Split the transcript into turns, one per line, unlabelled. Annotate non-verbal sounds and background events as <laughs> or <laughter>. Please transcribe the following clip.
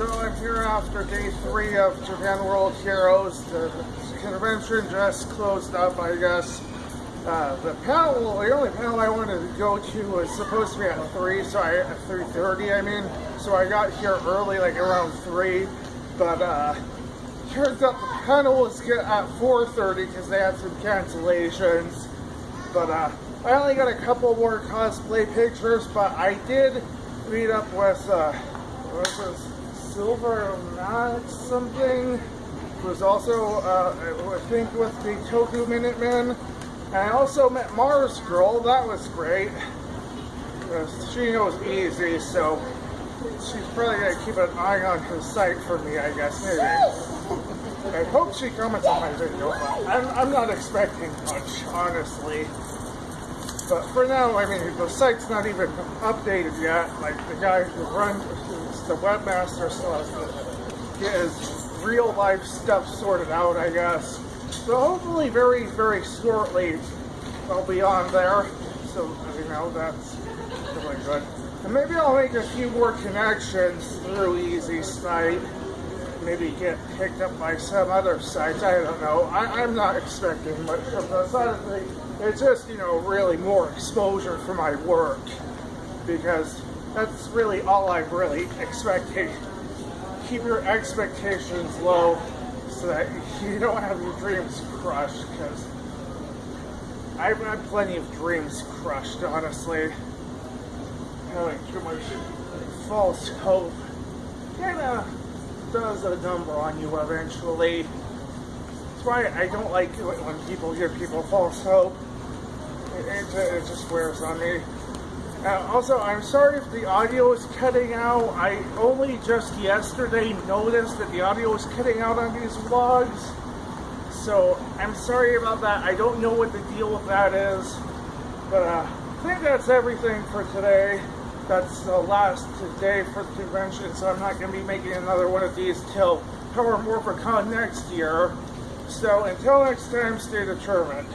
So I'm here after day three of Japan World Heroes. The convention just closed up, I guess. Uh, the panel, the only panel I wanted to go to was supposed to be at 3, so I, at 3.30 I mean. So I got here early, like around 3. But, uh, turns out the panel was at 4.30 because they had some cancellations. But, uh, I only got a couple more cosplay pictures, but I did meet up with, uh? Silver Max something was also, uh, I think, with the Toku Minutemen. And I also met Mars Girl. That was great. She knows easy, so she's probably going to keep an eye on her site for me, I guess, maybe. <laughs> I hope she comments on my video, I'm, I'm not expecting much, honestly. But for now, I mean, the site's not even updated yet. Like, the guy who runs, the webmaster still has to get his real life stuff sorted out, I guess. So hopefully very, very shortly I'll be on there. So, you know, that's really good. And maybe I'll make a few more connections through Easy Site. Maybe get picked up by some other sites. I don't know. I, am not expecting much from this. It's just, you know, really more exposure for my work. Because that's really all I'm really expecting. Keep your expectations low so that <laughs> you don't have your dreams crushed, because I've had plenty of dreams crushed, honestly. Having too much false hope kinda does a number on you eventually. That's why I don't like it when people give people false hope. It, it, it just wears on me. Uh, also, I'm sorry if the audio is cutting out. I only just yesterday noticed that the audio is cutting out on these vlogs. So, I'm sorry about that. I don't know what the deal with that is. But uh, I think that's everything for today. That's the last day for the convention, so I'm not going to be making another one of these till Power Morphicon next year. So, until next time, stay determined.